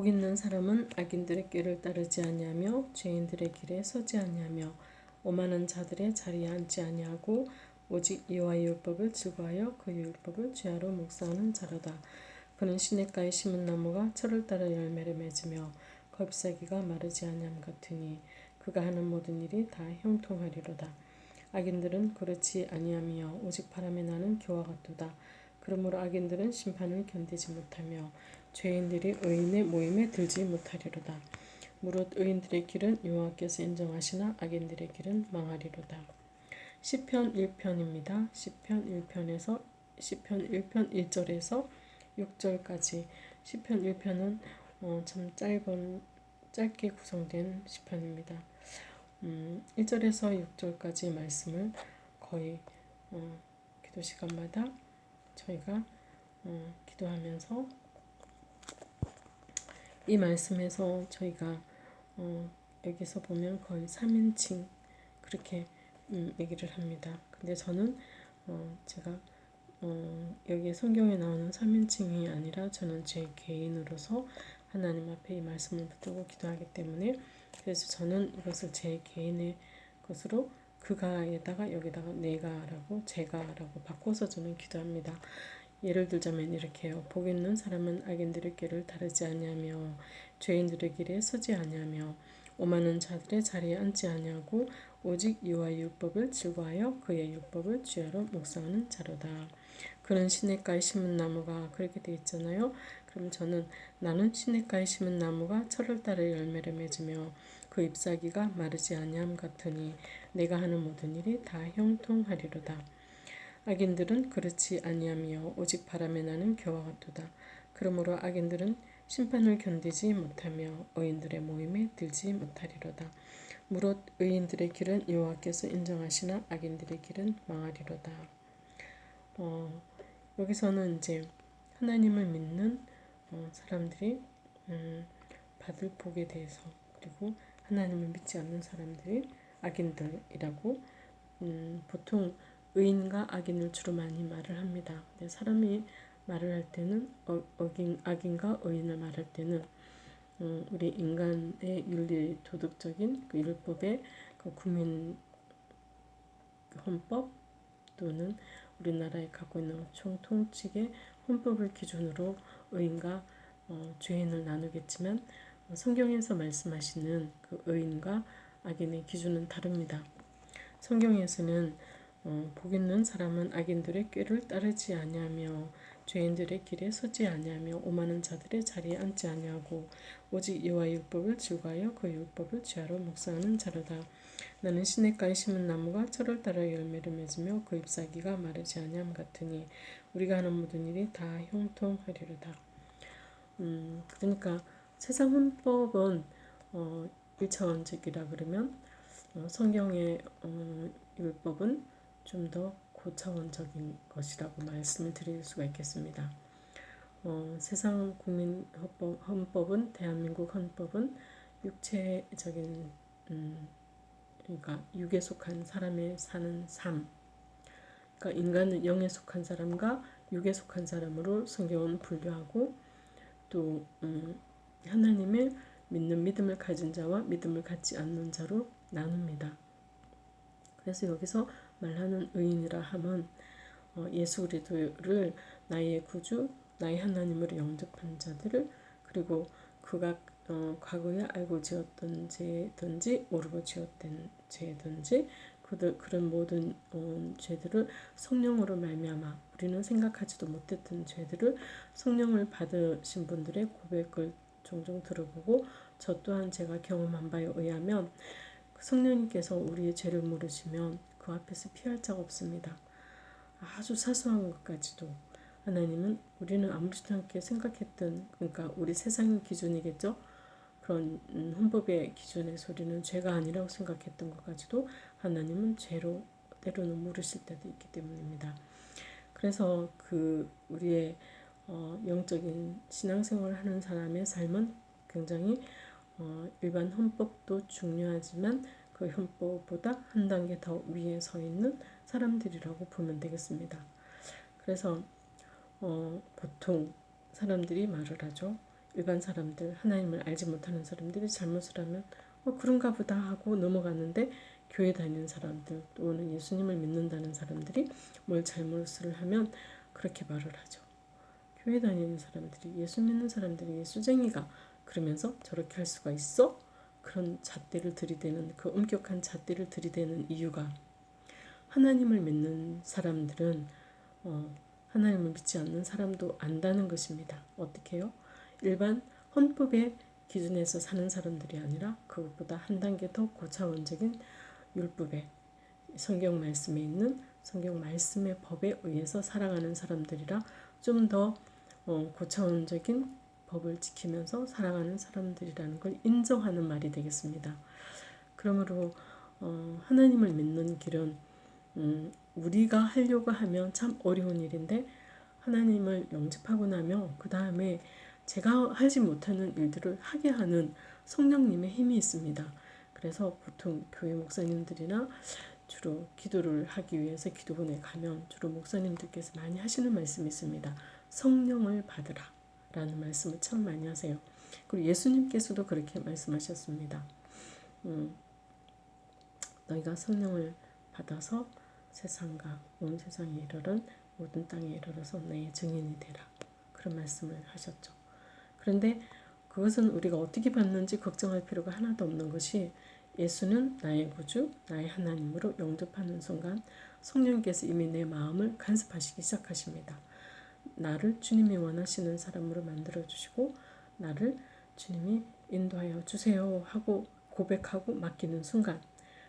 복 있는 사람은 악인들의 길을 따르지 아니하며 죄인들의 길에 서지 아니하며 오만한 자들의 자리에 앉지 아니하고 오직 이와의 율법을 즐거하여 그 율법을 죄하러 묵상하는 자로다. 그는 시냇가에 심은 나무가 철을 따라 열매를 맺으며 겁사기가 마르지 아니함 같으니 그가 하는 모든 일이 다 형통하리로다. 악인들은 그렇지 아니하며 오직 바람에 나는 교와 같도다. 그러므로 악인들은 심판을 견디지 못하며 죄인들이 의인의 모임에 들지 못하리로다. 무릇 의인들의 길은 여호와께서 인정하시나 악인들의 길은 망하리로다. 시편 1편입니다. 시편 1편에서 시편 1편 1절에서 6절까지 시편 1편은 어, 참 짧은 짧게 구성된 시편입니다. 음, 1절에서 6절까지 말씀을 거의 어, 기도 시간마다 저희가 어, 기도하면서 이 말씀에서 저희가 어, 여기서 보면 거의 3인칭 그렇게 음, 얘기를 합니다. 근데 저는 어, 제가 어, 여기 성경에 나오는 3인칭이 아니라 저는 제 개인으로서 하나님 앞에 이 말씀을 붙들고 기도하기 때문에 그래서 저는 이것을 제 개인의 것으로 그가에다가 여기다가 내가라고 제가라고 바꿔서 저는 기도합니다. 예를 들자면 이렇게요. 복 있는 사람은 악인들의 길을 다르지 아니하며 죄인들의 길에 서지 아니하며 오만한 자들의 자리에 앉지 아니하고 오직 여호와의 율법을 즐거하여 그의 율법을 주야로 묵상하는 자로다. 그는 시냇가에 심은 나무가 그렇게 돼 있잖아요. 그럼 저는 나는 시냇가에 심은 나무가 철을 따라 열매를 맺으며 그 잎사귀가 마르지 아니함 같으니 내가 하는 모든 일이 다 형통하리로다. 악인들은 그렇지 아니하며 오직 바람에 나는 겨와 같도다. 그러므로 악인들은 심판을 견디지 못하며 의인들의 모임에 들지 못하리로다. 무릇 의인들의 길은 여호와께서 인정하시나 악인들의 길은 망하리로다. 어, 여기서는 이제 하나님을 믿는 어, 사람들이 음, 받을 복에 대해서 그리고 하나님을 믿지 않는 사람들이 악인들이라고 음, 보통 의인과 악인을 주로 많이 말을 합니다. 사람이 말을 할 때는 어, 어긴, 악인과 의인을 말할 때는 음, 우리 인간의 윤리 도덕적인 그 율법의 그 국민 헌법 또는 우리나라에 갖고 있는 총통칙의 헌법을 기준으로 의인과 어, 죄인을 나누겠지만 어, 성경에서 말씀하시는 그 의인과 악인의 기준은 다릅니다. 성경에서는 어, 복 있는 사람은 악인들의 꾀를 따르지 아니하며 죄인들의 길에 서지 아니하며 오만한 자들의 자리에 앉지 아니하고 오직 여호와의 율법을 즐거하여 그 율법을 죄하러 묵상하는 자로다. 나는 시냇가에 심은 나무가 철을 따라 열매를 맺으며 그 잎사귀가 마르지 아니함 같으니 우리가 하는 모든 일이 다 형통하리로다. 음, 그러니까 세상 헌법은 어, 1차원적이라 그러면 어, 성경의 어, 율법은 좀 더 고차원적인 것이라고 말씀을 드릴 수가 있겠습니다. 어, 세상 국민 헌법, 헌법은 대한민국 헌법은 육체적인 음, 그러니까 육에 속한 사람의 사는 삶 그러니까 인간은 영에 속한 사람과 육에 속한 사람으로 성경은 분류하고 또 음, 하나님의 믿는 믿음을 가진 자와 믿음을 갖지 않는 자로 나눕니다. 그래서 여기서 말하는 의인이라 함은 어, 예수 그리스도를 나의 구주, 나의 하나님으로 영접한 자들을 그리고 그가 어, 과거에 알고 지었던 죄든지 모르고 지었던 죄든지 그들 그런 모든 어, 죄들을 성령으로 말미암아 우리는 생각하지도 못했던 죄들을 성령을 받으신 분들의 고백을 종종 들어보고 저 또한 제가 경험한 바에 의하면 성령님께서 우리의 죄를 물으시면 그 앞에서 피할 자가 없습니다. 아주 사소한 것까지도 하나님은 우리는 아무렇지도 않게 생각했던 그러니까 우리 세상의 기준이겠죠. 그런 음, 헌법의 기준에서 우리는 죄가 아니라고 생각했던 것까지도 하나님은 죄로 때로는 물으실 때도 있기 때문입니다. 그래서 그 우리의 어, 영적인 신앙생활을 하는 사람의 삶은 굉장히 어, 일반 헌법도 중요하지만 그 헌법보다 한 단계 더 위에 서 있는 사람들이라고 보면 되겠습니다. 그래서 어, 보통 사람들이 말을 하죠. 일반 사람들 하나님을 알지 못하는 사람들이 잘못을 하면 어 그런가 보다 하고 넘어가는데 교회 다니는 사람들 또는 예수님을 믿는다는 사람들이 뭘 잘못을 하면 그렇게 말을 하죠. 교회 다니는 사람들이 예수 믿는 사람들이 예수쟁이가 그러면서 저렇게 할 수가 있어? 그런 잣대를 들이대는 그 엄격한 잣대를 들이대는 이유가 하나님을 믿는 사람들은 어, 하나님을 믿지 않는 사람도 안다는 것입니다. 어떻게 해요? 일반 헌법의 기준에서 사는 사람들이 아니라 그것보다 한 단계 더 고차원적인 율법에 성경 말씀에 있는 성경 말씀의 법에 의해서 살아가는 사람들이라 좀 더 어, 고차원적인 법을 지키면서 살아가는 사람들이라는 걸 인정하는 말이 되겠습니다. 그러므로 어, 하나님을 믿는 길은 음, 우리가 하려고 하면 참 어려운 일인데 하나님을 영접하고 나면 그 다음에 제가 하지 못하는 일들을 하게 하는 성령님의 힘이 있습니다. 그래서 보통 교회 목사님들이나 주로 기도를 하기 위해서 기도원에 가면 주로 목사님들께서 많이 하시는 말씀이 있습니다. 성령을 받으라 라는 말씀을 참 많이 하세요. 그리고 예수님께서도 그렇게 말씀하셨습니다. 음, 너희가 성령을 받아서 세상과 온 세상에 이르른 모든 땅에 이르러서 나의 증인이 되라. 그런 말씀을 하셨죠. 그런데 그것은 우리가 어떻게 받는지 걱정할 필요가 하나도 없는 것이 예수는 나의 구주, 나의 하나님으로 영접하는 순간 성령께서 이미 내 마음을 간섭하시기 시작하십니다. 나를 주님이 원하시는 사람으로 만들어 주시고 나를 주님이 인도하여 주세요 하고 고백하고 맡기는 순간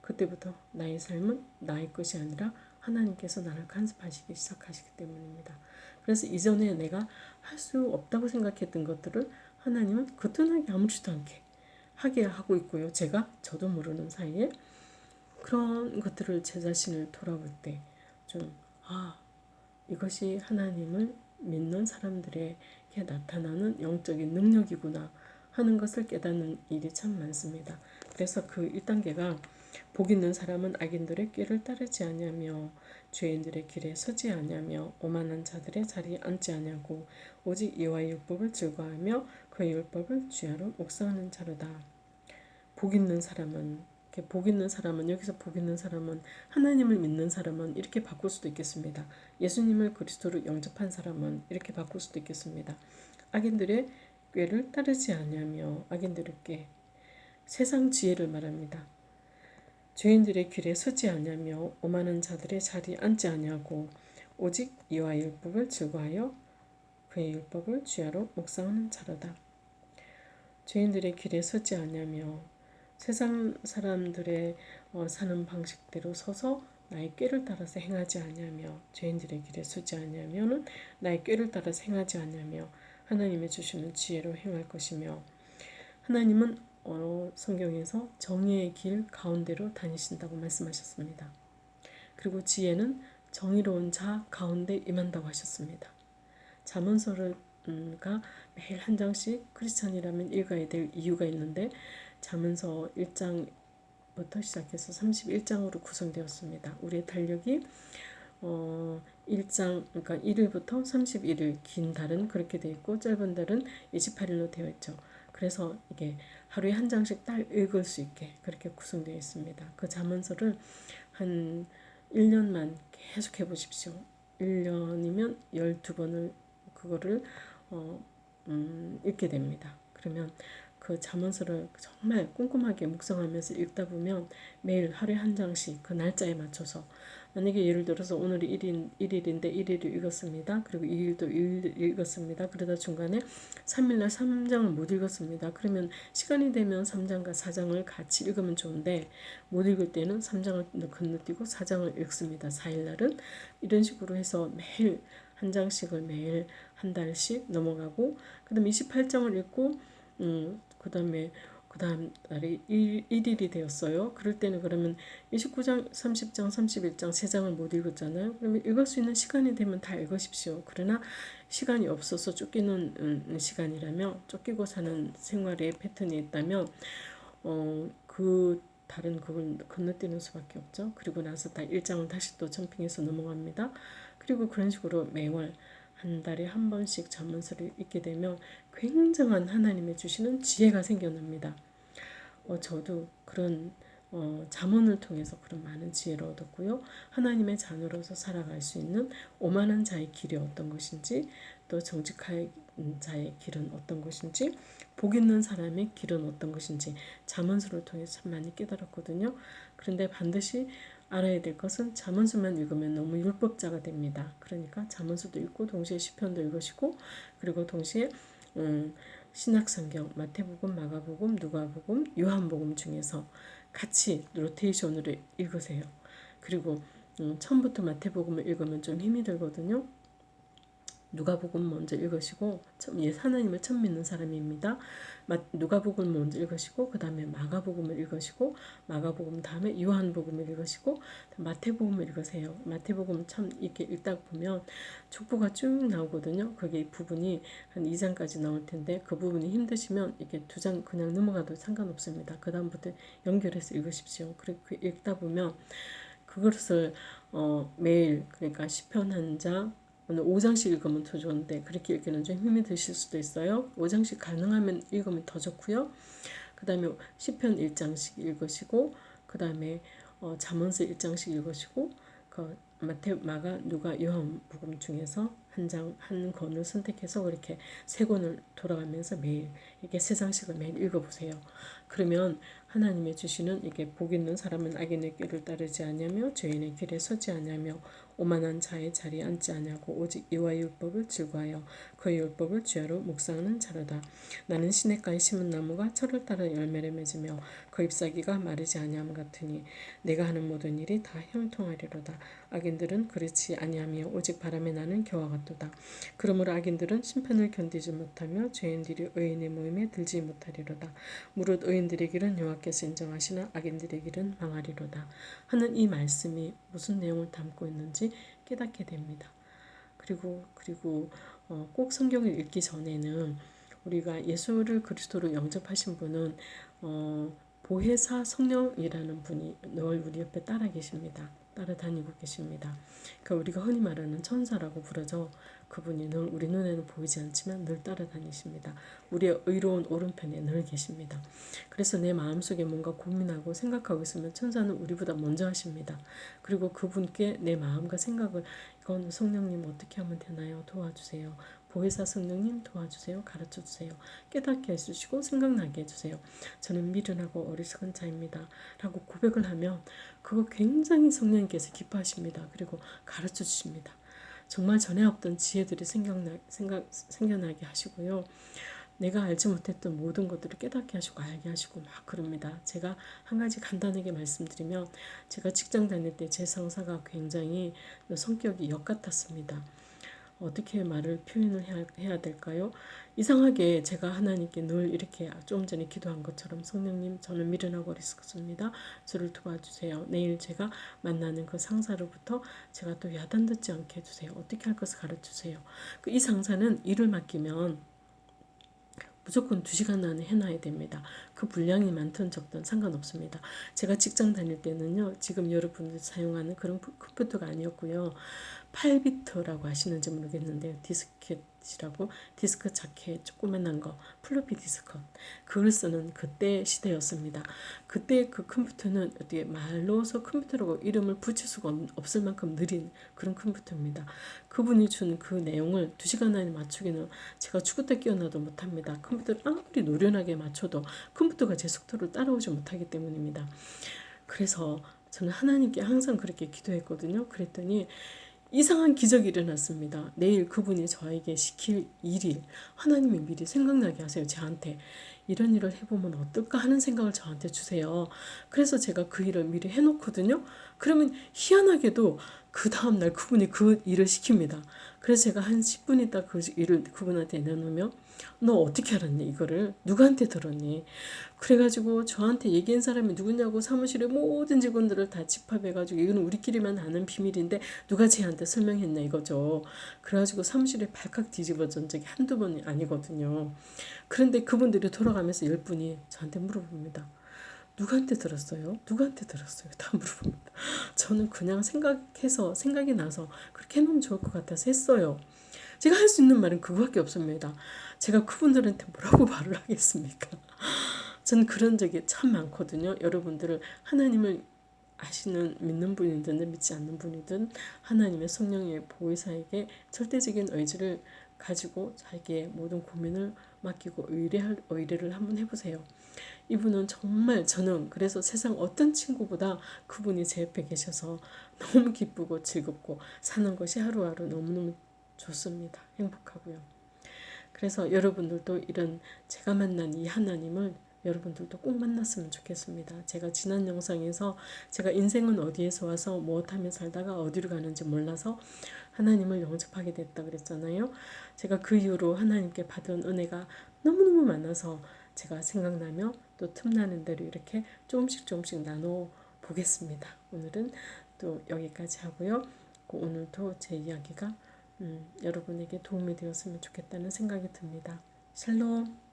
그때부터 나의 삶은 나의 것이 아니라 하나님께서 나를 간섭하시기 시작하시기 때문입니다. 그래서 이전에 내가 할 수 없다고 생각했던 것들을 하나님은 거뜬하게 아무렇지도 않게 하게 하고 있고요. 제가 저도 모르는 사이에 그런 것들을 제 자신을 돌아볼 때 좀 아, 이것이 하나님을 믿는 사람들에게 나타나는 영적인 능력이구나 하는 것을 깨닫는 일이 참 많습니다. 그래서 그 1단계가 복 있는 사람은 악인들의 꾀를 따르지 아니하며 죄인들의 길에 서지 아니하며 오만한 자들의 자리에 앉지 아니하고 오직 이와 율법을 즐거하며 그의 율법을 주야로 묵상하는 자로다. 복 있는 사람은 복 있는 사람은 여기서 복 있는 사람은 하나님을 믿는 사람은 이렇게 바꿀 수도 있겠습니다. 예수님을 그리스도로 영접한 사람은 이렇게 바꿀 수도 있겠습니다. 악인들의 꾀를 따르지 악인들의 꾀 세상 지혜를 말합니다. 죄인들의 길에 서지 아니하며 오만한 자들의 자리에 앉지 아니하고 오직 이와 율법을 즐거하여 그의 율법을 주야로 묵상하는 자로다. 죄인들의 길에 서지 아니하며 세상 사람들의 어, 사는 방식대로 서서 나의 꾀를 따라서 행하지 아니하며 죄인들의 길에 서지 아니하면은 나의 꾀를 따라서 행하지 아니하며 하나님의 주시는 지혜로 행할 것이며 하나님은 어, 성경에서 정의의 길 가운데로 다니신다고 말씀하셨습니다. 그리고 지혜는 정의로운 자 가운데 임한다고 하셨습니다. 자문서가 매일 한 장씩 크리스찬이라면 읽어야 될 이유가 있는데 자문서 1장부터 시작해서 31장으로 구성되었습니다. 우리의 달력이 어 1장 그러니까 1일부터 31일 긴 달은 그렇게 되어 있고 짧은 달은 28일로 되어 있죠. 그래서 이게 하루에 한 장씩 딱 읽을 수 있게 그렇게 구성되어 있습니다. 그 자문서를 한 1년만 계속 해보십시오. 1년이면 12번을 그거를 어, 음, 읽게 됩니다. 그러면 그 자문서를 정말 꼼꼼하게 묵상하면서 읽다 보면 매일 하루에 한 장씩 그 날짜에 맞춰서 만약에 예를 들어서 오늘이 1일, 1일인데 1일을 읽었습니다. 그리고 2일도 1일 읽었습니다. 그러다 중간에 3일날 3장을 못 읽었습니다. 그러면 시간이 되면 3장과 4장을 같이 읽으면 좋은데 못 읽을 때는 3장을 건너뛰고 4장을 읽습니다. 4일날은 이런 식으로 해서 매일 한 장씩을 매일 한 달씩 넘어가고 그 다음 28장을 읽고 음, 그 다음에 그 다음 날이 1, 일이 되었어요. 그럴 때는 그러면 29장, 30장, 31장 3장을 못 읽었잖아요. 그러면 읽을 수 있는 시간이 되면 다 읽으십시오. 그러나 시간이 없어서 쫓기는 음, 시간이라면 쫓기고 사는 생활의 패턴이 있다면 어, 그 다른 그걸 건너뛰는 수밖에 없죠. 그리고 나서 다 1장을 다시 또 점핑해서 넘어갑니다. 그리고 그런 식으로 매월 한 달에 한 번씩 잠언서를 읽게 되면 굉장한 하나님의 주시는 지혜가 생겨납니다. 어, 저도 그런 어, 잠언을 통해서 그런 많은 지혜를 얻었고요. 하나님의 자녀로서 살아갈 수 있는 오만한 자의 길이 어떤 것인지 또 정직한 자의 길은 어떤 것인지 복 있는 사람의 길은 어떤 것인지 잠언서를 통해서 참 많이 깨달았거든요. 그런데 반드시 알아야 될 것은 잠언서만 읽으면 너무 율법자가 됩니다. 그러니까 잠언서도 읽고 동시에 시편도 읽으시고 그리고 동시에 음, 신약성경 마태복음, 마가복음, 누가복음, 요한복음 중에서 같이 로테이션으로 읽으세요. 그리고 음, 처음부터 마태복음을 읽으면 좀 힘이 들거든요. 누가복음 먼저 읽으시고 예, 하나님을 처음 믿는 사람입니다. 누가복음 먼저 읽으시고 그 다음에 마가복음을 읽으시고 마가복음 다음에 요한복음을 읽으시고 마태복음을 읽으세요. 마태복음 참 이렇게 읽다 보면 족보가 쭉 나오거든요. 그게 부분이 한 2장까지 나올 텐데 그 부분이 힘드시면 이렇게 두 장 그냥 넘어가도 상관없습니다. 그 다음부터 연결해서 읽으십시오. 그렇게 읽다 보면 그것을 어, 매일 그러니까 시편 한 장, 오늘 5장씩 읽으면 더 좋은데 그렇게 읽기는 좀 힘이 드실 수도 있어요. 5장씩 가능하면 읽으면 더 좋고요. 그 다음에 10편 1장씩 읽으시고 그 다음에 어, 잠언서 1장씩 읽으시고 그 마태, 마가, 누가, 요한복음 중에서 한 장, 한 권을 선택해서 그렇게 세 권을 돌아가면서 매일 이렇게 세 장씩을 매일 읽어보세요. 그러면 하나님의 주시는 이게 복 있는 사람은 악인의 길을 따르지 않으며 죄인의 길에 서지 않으며 오만한 자의 자리에 앉지 않냐고 오직 이와 율법을 즐거하여 그 율법을 주야로 묵상하는 자로다. 나는 시냇가에 심은 나무가 철을 따라 열매를 맺으며 그 잎사귀가 마르지 아니함 같으니 내가 하는 모든 일이 다 형통하리로다. 악인들은 그렇지 아니하며 오직 바람에 나는 겨와 같 도다. 그러므로 악인들은 심판을 견디지 못하며 죄인들이 의인의 모임에 들지 못하리로다. 무릇 의인들의 길은 여호와께서 인정하시나 악인들의 길은 망하리로다. 하는 이 말씀이 무슨 내용을 담고 있는지 깨닫게 됩니다. 그리고 그리고 어, 꼭 성경을 읽기 전에는 우리가 예수를 그리스도로 영접하신 분은 어, 보혜사 성령이라는 분이 늘 우리 옆에 따라 계십니다. 따라다니고 계십니다. 그러니까 우리가 흔히 말하는 천사라고 부르죠. 그분이 늘 우리 눈에는 보이지 않지만 늘 따라다니십니다. 우리의 의로운 오른편에 늘 계십니다. 그래서 내 마음속에 뭔가 고민하고 생각하고 있으면 천사는 우리보다 먼저 하십니다. 그리고 그분께 내 마음과 생각을 이건 성령님 어떻게 하면 되나요? 도와주세요. 보혜사 성령님 도와주세요. 가르쳐주세요. 깨닫게 해주시고 생각나게 해주세요. 저는 미련하고 어리석은 자입니다. 라고 고백을 하면 그거 굉장히 성령님께서 기뻐하십니다. 그리고 가르쳐 주십니다. 정말 전에 없던 지혜들이 생각나, 생각, 생겨나게 하시고요. 내가 알지 못했던 모든 것들을 깨닫게 하시고 알게 하시고 막 그럽니다. 제가 한 가지 간단하게 말씀드리면 제가 직장 다닐 때 제 상사가 굉장히 성격이 역 같았습니다. 어떻게 말을 표현을 해야, 해야 될까요? 이상하게 제가 하나님께 늘 이렇게 좀 전에 기도한 것처럼 성령님 저는 미련하고 어리석습니다. 저를 도와주세요. 내일 제가 만나는 그 상사로부터 제가 또 야단 듣지 않게 해주세요. 어떻게 할 것을 가르쳐주세요. 그 이 상사는 일을 맡기면 무조건 2시간 안에 해놔야 됩니다. 그 분량이 많든 적든 상관없습니다. 제가 직장 다닐 때는요. 지금 여러분들 사용하는 그런 컴퓨터가 아니었고요. 8비트라고 아시는지 모르겠는데 디스켓 이라고 디스크 자켓 조그만한 거 플로피 디스크 그걸 쓰는 그때 시대였습니다. 그때 그 컴퓨터는 어떻게 말로서 컴퓨터라고 이름을 붙일 수가 없을 만큼 느린 그런 컴퓨터입니다. 그분이 준 그 내용을 2시간 안에 맞추기는 제가 때 깨어나도 못합니다. 컴퓨터를 아무리 노련하게 맞춰도 컴퓨터가 제 속도를 따라오지 못하기 때문입니다. 그래서 저는 하나님께 항상 그렇게 기도했거든요. 그랬더니 이상한 기적이 일어났습니다. 내일 그분이 저에게 시킬 일이 하나님이 미리 생각나게 하세요. 저한테. 이런 일을 해보면 어떨까 하는 생각을 저한테 주세요. 그래서 제가 그 일을 미리 해놓거든요. 그러면 희한하게도 그 다음날 그분이 그 일을 시킵니다. 그래서 제가 한 10분 있다 그 일을 그분한테 내놓으면 너 어떻게 알았니? 이거를? 누구한테 들었니? 그래가지고 저한테 얘기한 사람이 누구냐고 사무실의 모든 직원들을 다 집합해가지고 이거는 우리끼리만 아는 비밀인데 누가 쟤한테 설명했냐 이거죠. 그래가지고 사무실에 발칵 뒤집어진 적이 한두 번이 아니거든요. 그런데 그분들이 돌아가면서 열 분이 저한테 물어봅니다 누구한테 들었어요? 누구한테 들었어요? 다 물어봅니다. 저는 그냥 생각해서 생각이 나서 그렇게 해놓으면 좋을 것 같아서 했어요. 제가 할 수 있는 말은 그거밖에 없습니다. 제가 그분들한테 뭐라고 말을 하겠습니까? 저는 그런 적이 참 많거든요. 여러분들을 하나님을 아시는 믿는 분이든 믿지 않는 분이든 하나님의 성령의 보혜사에게 절대적인 의지를 가지고 자기의 모든 고민을 맡기고 의뢰할 의뢰를 한번 해보세요. 이분은 정말 저는 그래서 세상 어떤 친구보다 그분이 제 옆에 계셔서 너무 기쁘고 즐겁고 사는 것이 하루하루 너무너무 좋습니다. 행복하고요. 그래서 여러분들도 이런 제가 만난 이 하나님을 여러분들도 꼭 만났으면 좋겠습니다. 제가 지난 영상에서 제가 인생은 어디에서 와서 무엇하며 살다가 어디로 가는지 몰라서 하나님을 영접하게 됐다 그랬잖아요. 제가 그 이후로 하나님께 받은 은혜가 너무너무 많아서 제가 생각나며 또 틈나는 대로 이렇게 조금씩 조금씩 나눠 보겠습니다. 오늘은 또 여기까지 하고요. 오늘도 제 이야기가 음, 여러분에게 도움이 되었으면 좋겠다는 생각이 듭니다. 샬롬